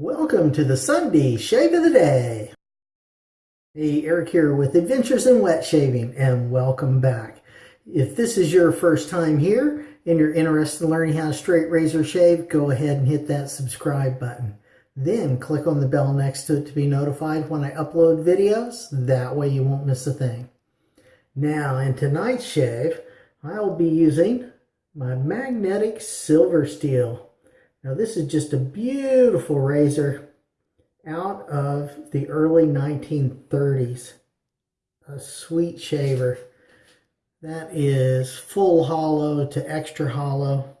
Welcome to the Sunday Shave of the Day. Hey, Eric here with Adventures in Wet Shaving, and welcome back. If this is your first time here and you're interested in learning how to straight razor shave, go ahead and hit that subscribe button. Then click on the bell next to it to be notified when I upload videos. That way you won't miss a thing. Now, in tonight's shave, I'll be using my magnetic silver steel. Now this is just a beautiful razor out of the early 1930s. A sweet shaver. That is full hollow to extra hollow.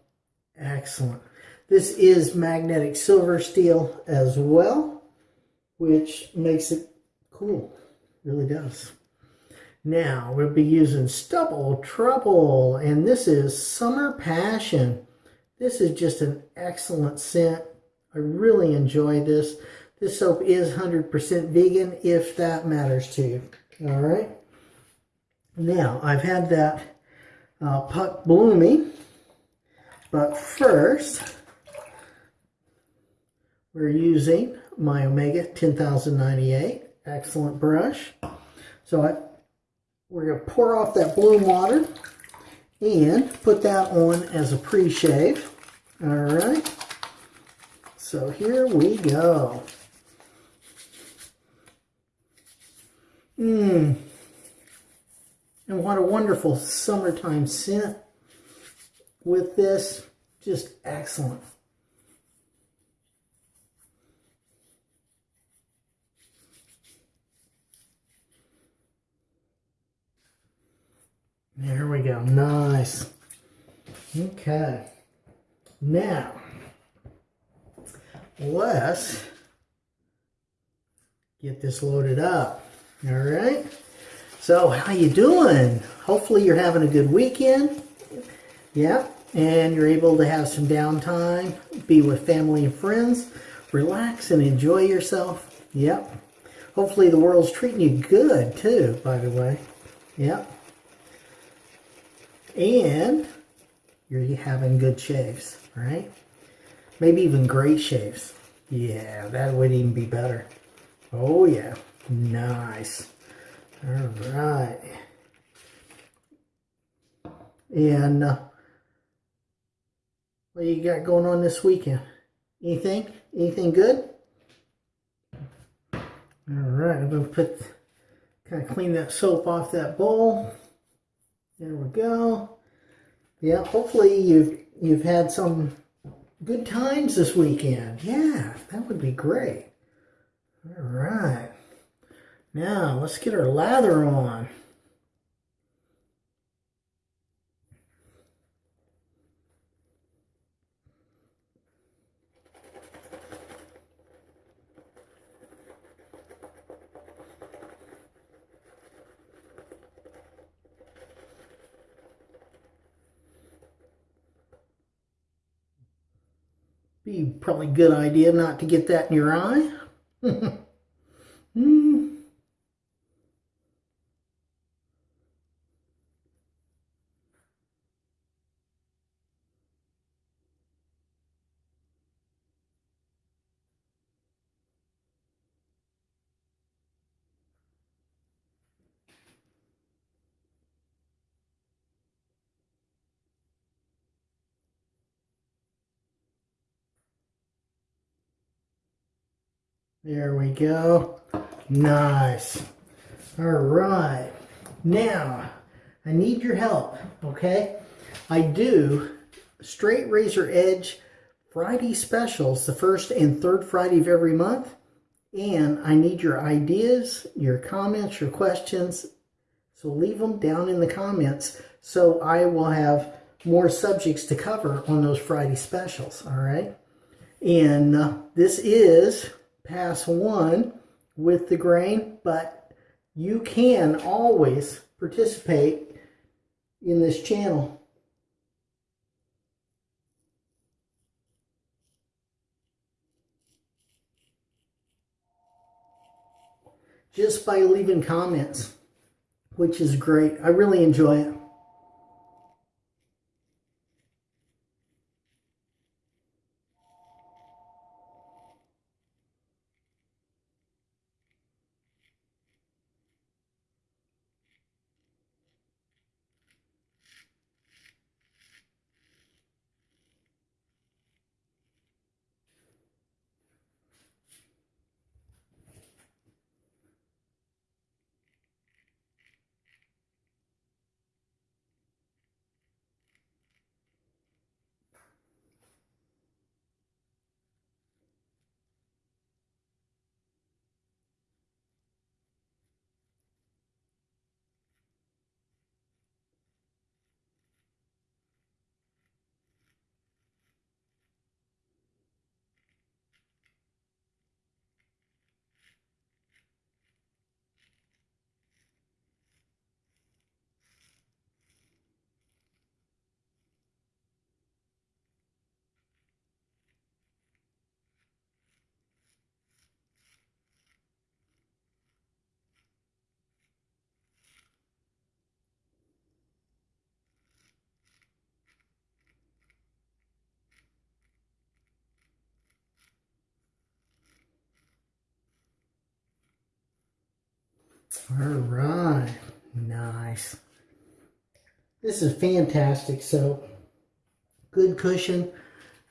Excellent. This is magnetic silver steel as well, which makes it cool. Really does. Now, we'll be using Stubble Trouble, and this is Summer Passion. This is just an excellent scent. I really enjoy this. This soap is 100% vegan, if that matters to you. All right. Now, I've had that uh, puck bloomy, but first, we're using my Omega 10098. Excellent brush. So I, we're going to pour off that bloom water and put that on as a pre-shave. All right. So here we go. Mmm. And what a wonderful summertime scent with this. Just excellent. There we go. Nice. Okay. Now, let's get this loaded up. All right. So, how you doing? Hopefully you're having a good weekend. Yeah. And you're able to have some downtime, be with family and friends, relax and enjoy yourself. Yep. Hopefully the world's treating you good too, by the way. Yep and you're having good shaves, right? Maybe even great shaves. Yeah, that would even be better. Oh yeah, nice. All right. And uh, what you got going on this weekend? Anything? Anything good? All right, I'm gonna put, kind of clean that soap off that bowl. There we go. Yeah, hopefully you've you've had some good times this weekend. Yeah, that would be great. All right. Now, let's get our lather on. Be probably a good idea not to get that in your eye. There we go. Nice. All right. Now, I need your help, okay? I do straight razor edge Friday specials the first and third Friday of every month. And I need your ideas, your comments, your questions. So leave them down in the comments so I will have more subjects to cover on those Friday specials, all right? And uh, this is pass one with the grain, but you can always participate in this channel. Just by leaving comments, which is great. I really enjoy it. All right, nice. This is fantastic So, Good cushion,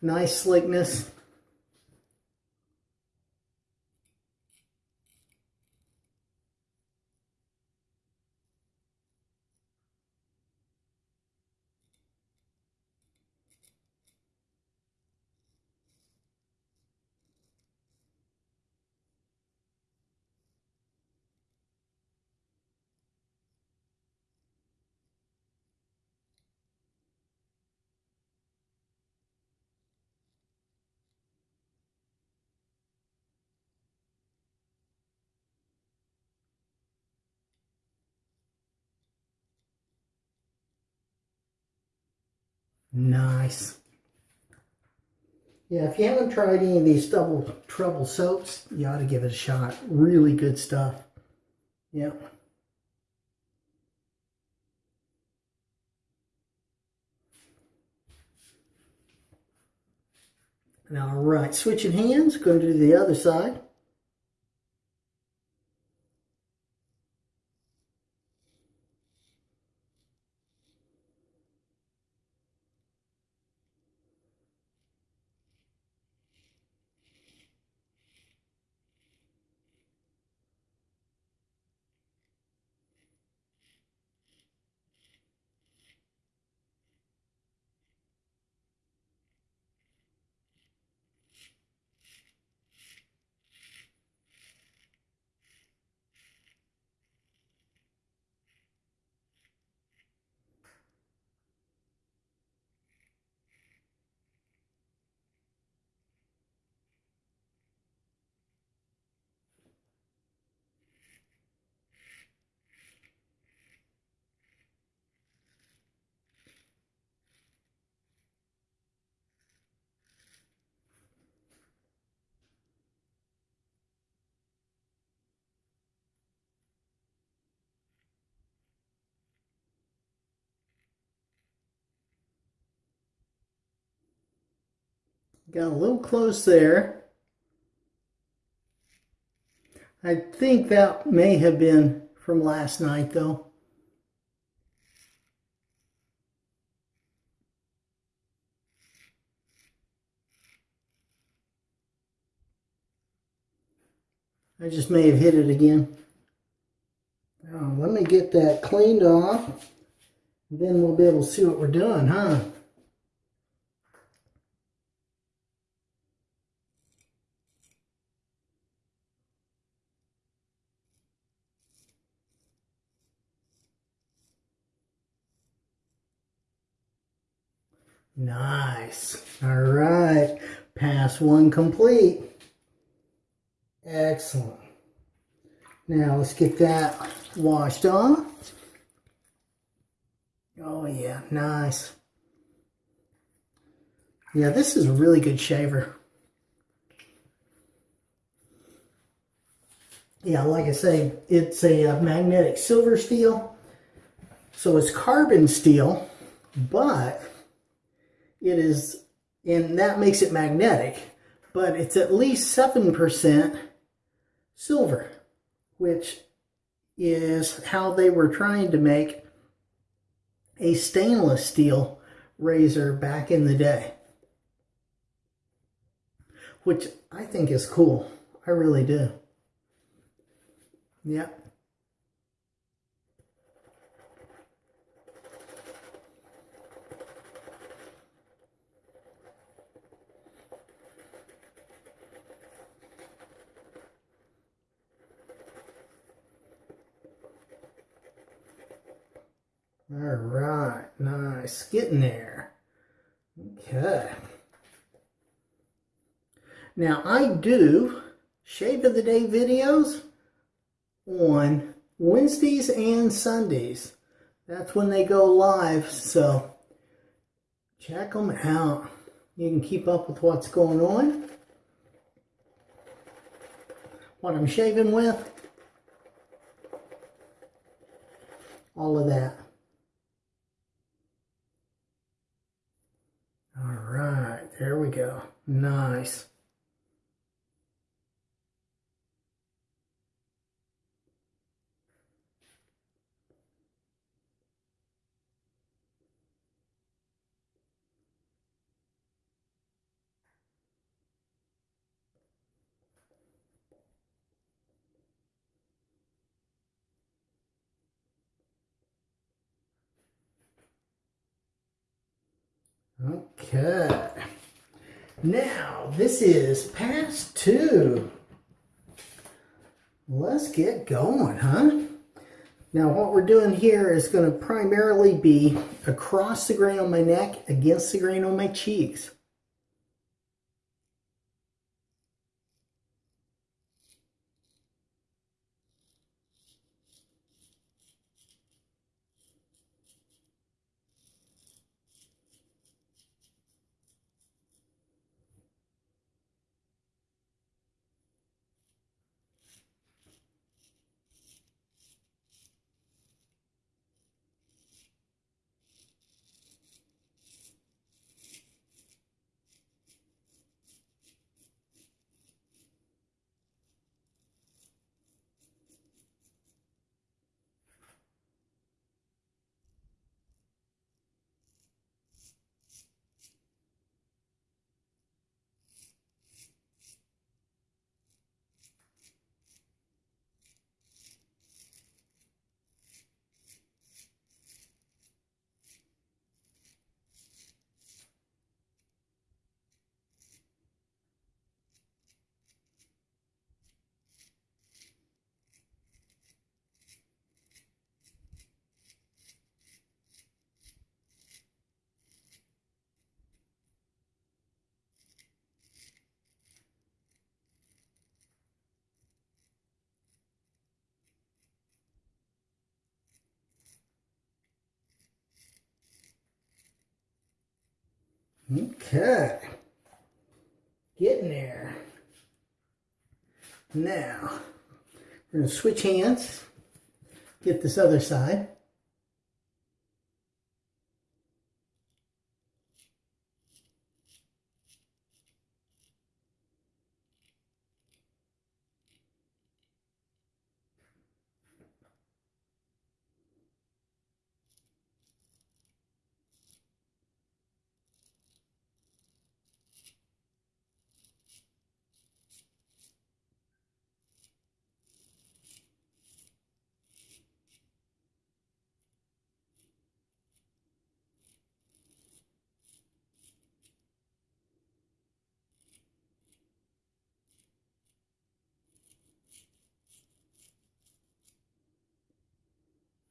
nice slickness. Nice. Yeah, if you haven't tried any of these Stubble Trouble soaps, you ought to give it a shot. Really good stuff. Yep. All right, switching hands, going to do the other side. Got a little close there. I think that may have been from last night though. I just may have hit it again. Now, let me get that cleaned off. Then we'll be able to see what we're doing, huh? Nice. All right. Pass one complete. Excellent. Now let's get that washed off. Oh yeah, nice. Yeah, this is a really good shaver. Yeah, like I say, it's a, uh, magnetic silver steel. So it's carbon steel, but it is, and that makes it magnetic, but it's at least 7% silver, which is how they were trying to make a stainless steel razor back in the day. Which I think is cool. I really do. Yep. All right, nice, getting there. Okay. Now I do Shave of the Day videos on Wednesdays and Sundays. That's when they go live, so check them out. You can keep up with what's going on, what I'm shaving with, all of that. Right, there we go. Nice. Okay. Now, this is pass two. Let's get going, huh? Now, what we're doing here is going to primarily be across the grain on my neck against the grain on my cheeks. Okay. Getting there. Now, we're going to switch hands. Get this other side.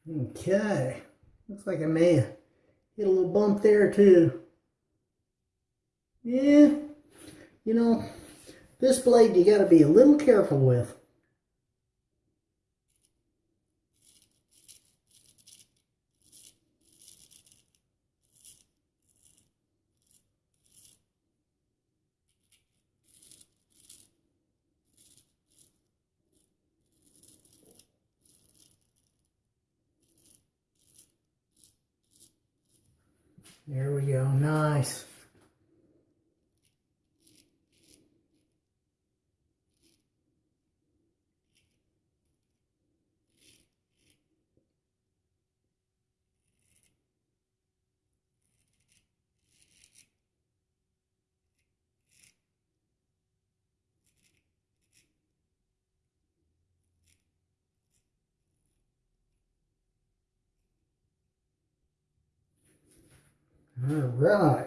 Okay. Looks like I may hit a little bump there too. Yeah. You know, this blade you got to be a little careful with. There we go, nice. All right.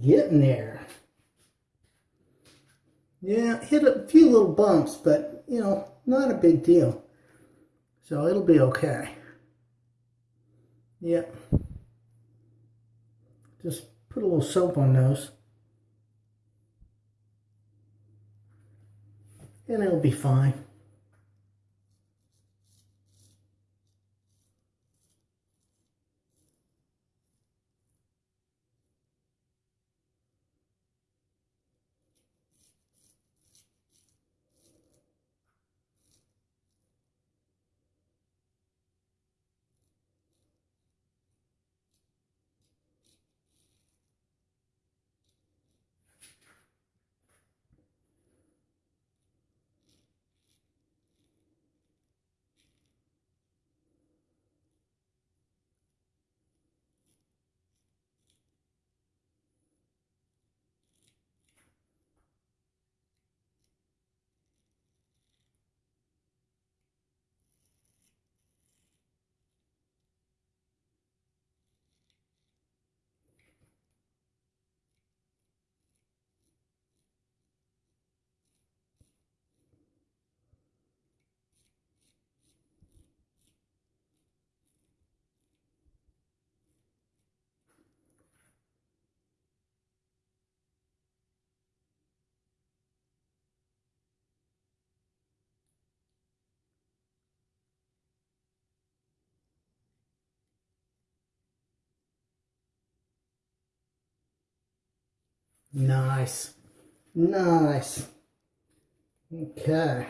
Getting there. Yeah, hit a few little bumps, but, you know, not a big deal. So it'll be okay. Yep. Just put a little soap on those. And it'll be fine. Nice. Nice. Okay.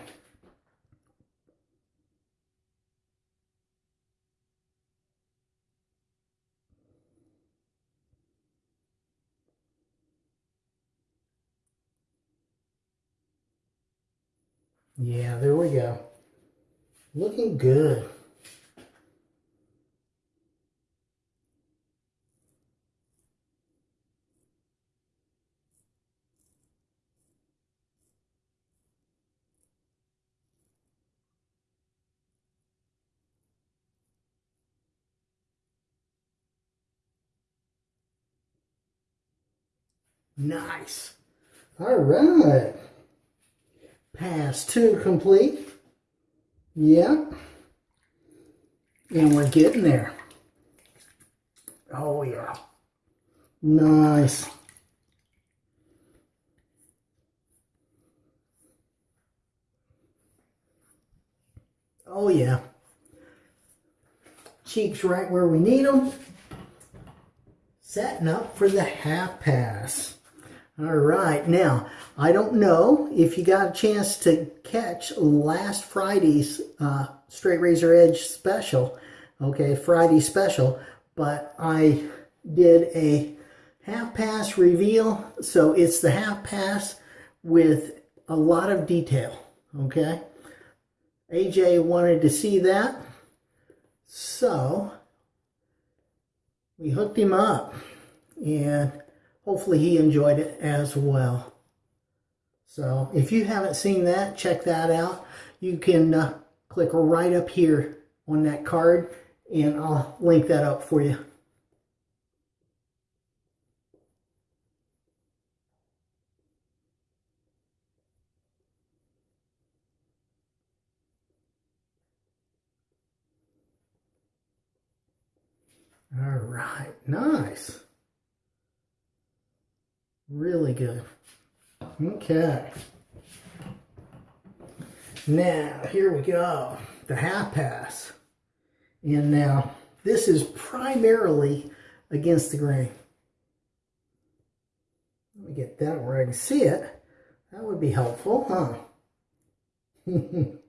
Yeah, there we go. Looking good. Nice. All right. Pass two complete. Yep. And we're getting there. Oh, yeah. Nice. Oh, yeah. Cheeks right where we need them. Setting up for the half pass. All right, now, I don't know if you got a chance to catch last Friday's uh, Straight Razor Edge special, okay, Friday special, but I did a half pass reveal, so it's the half pass with a lot of detail, okay? AJ wanted to see that, so we hooked him up, and hopefully he enjoyed it as well. So if you haven't seen that, check that out. You can uh, click right up here on that card and I'll link that up for you. All right, nice. Really good. Okay. Now, here we go. The half pass. And now, this is primarily against the grain. Let me get that where I can see it. That would be helpful, huh?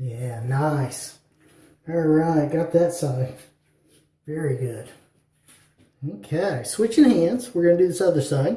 Yeah, nice. All right, got that side. Very good. Okay, switching hands. We're going to do this other side.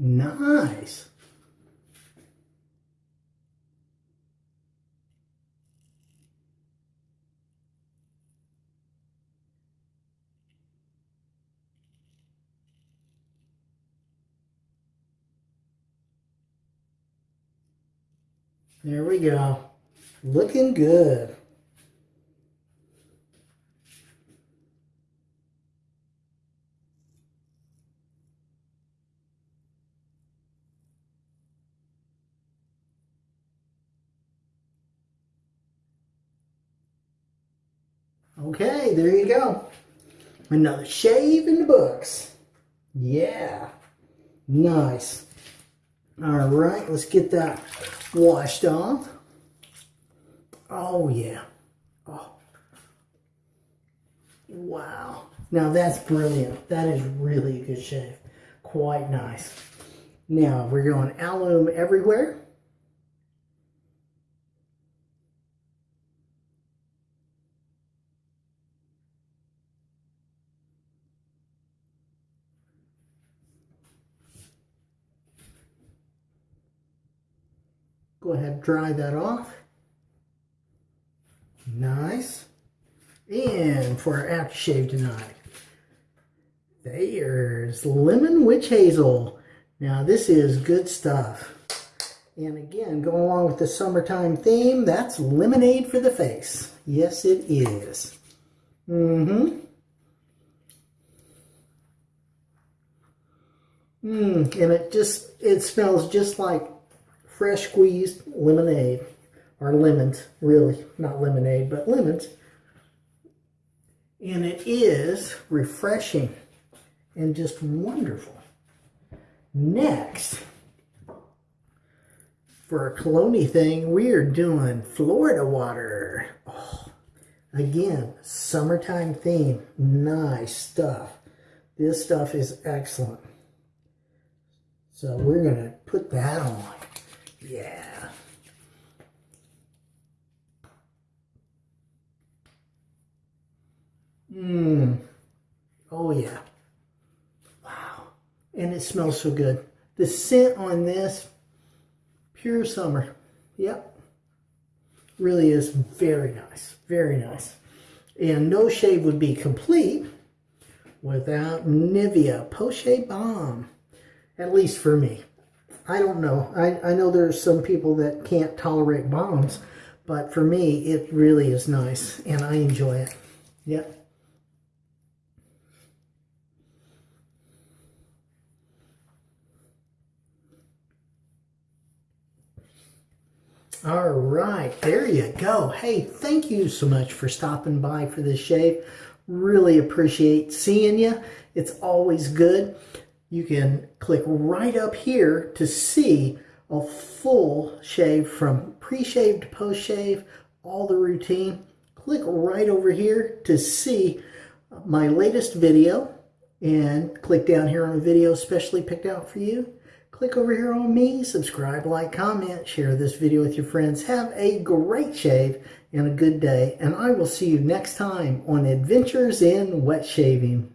Nice. There we go. Looking good. Okay, there you go. Another shave in the books. Yeah. Nice. All right, let's get that washed off. Oh, yeah. Oh. Wow. Now that's brilliant. That is really a good shave. Quite nice. Now we're going alum everywhere. Go ahead dry that off. Nice. And for our aftershave tonight, there's Lemon Witch Hazel. Now this is good stuff. And again, going along with the summertime theme, that's lemonade for the face. Yes, it is. Mm-hmm. Mmm, and it just, it smells just like fresh squeezed lemonade, or lemons, really, not lemonade, but lemons. And it is refreshing and just wonderful. Next, for a cologne thing, we are doing Florida water. Oh, again, summertime theme. Nice stuff. This stuff is excellent. So we're going to put that on. Yeah. Mmm. Oh, yeah. Wow. And it smells so good. The scent on this, pure summer. Yep. Really is very nice. Very nice. And no shave would be complete without Nivea Post-Shave Balm. At least for me. I don't know. I, I know there's some people that can't tolerate balms, but for me, it really is nice, and I enjoy it. Yep. All right, there you go. Hey, thank you so much for stopping by for this shave. Really appreciate seeing you. It's always good you can click right up here to see a full shave from pre-shave to post-shave, all the routine. Click right over here to see my latest video and click down here on a video specially picked out for you. Click over here on me, subscribe, like, comment, share this video with your friends. Have a great shave and a good day, and I will see you next time on Adventures in Wet Shaving.